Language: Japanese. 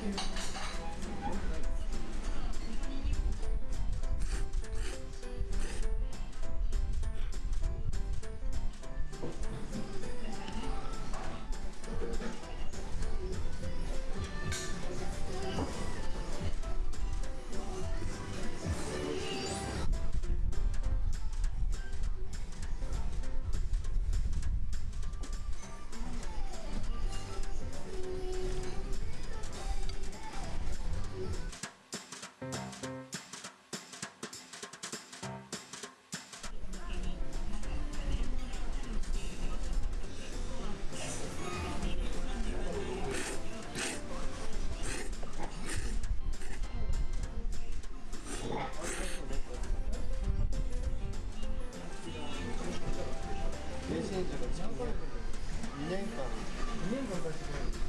too. 年間。2年間